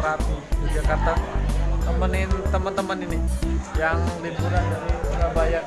Merapi Yogyakarta. Temenin teman-teman ini yang liburan dari Surabaya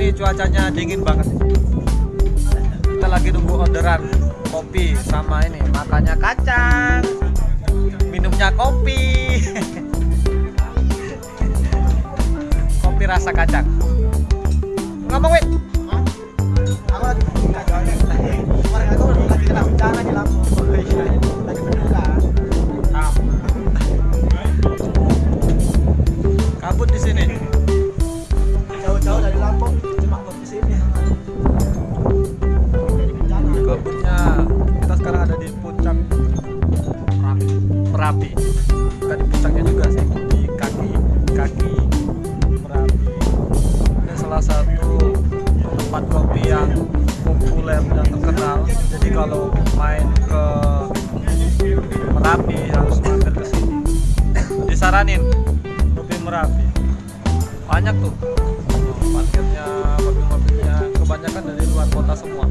di sini cuacanya dingin banget. Kita lagi nunggu orderan kopi sama ini makannya kacang minumnya kopi. Kopi rasa kacang. Ngomong kopi yang populer dan terkenal. Jadi kalau main ke merapi harus mampir ke sini. Disaranin kopi merapi. Banyak tuh. Parkirnya mobil-mobilnya kebanyakan dari luar kota semua.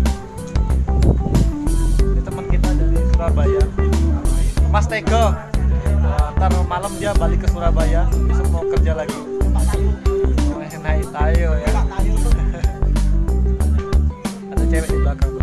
Ini teman kita dari Surabaya. Mas Tego Nah, ntar malam dia balik ke Surabaya besok mau kerja lagi. Oh, naik tayo ya ada cewek di belakang tuh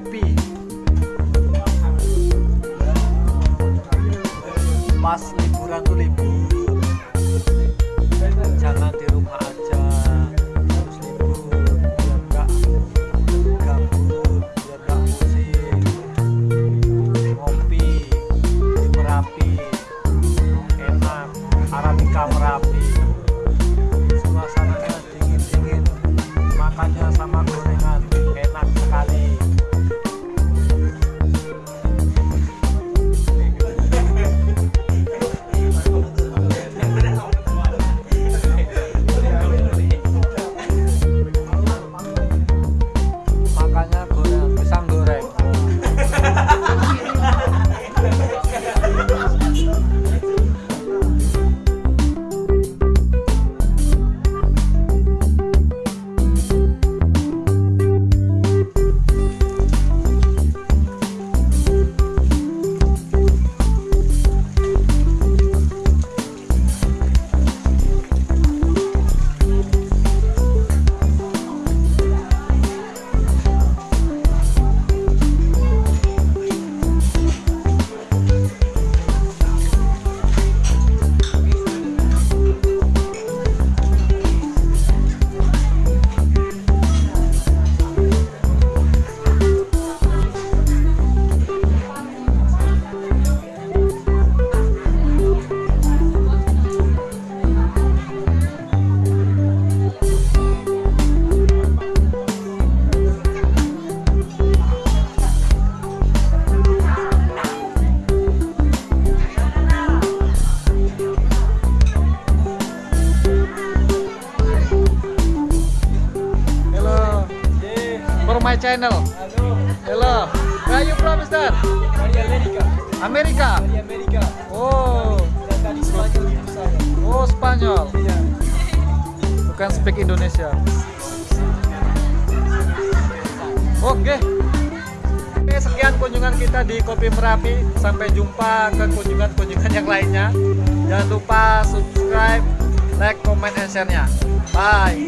比。Channel. Hello. Where are you from, Amerika. Amerika. Oh, oh Spanyol. Bukan speak Indonesia. Oke. Oke, sekian kunjungan kita di Kopi Merapi. Sampai jumpa ke kunjungan-kunjungan yang lainnya. Jangan lupa subscribe, like, comment, and share-nya. Bye.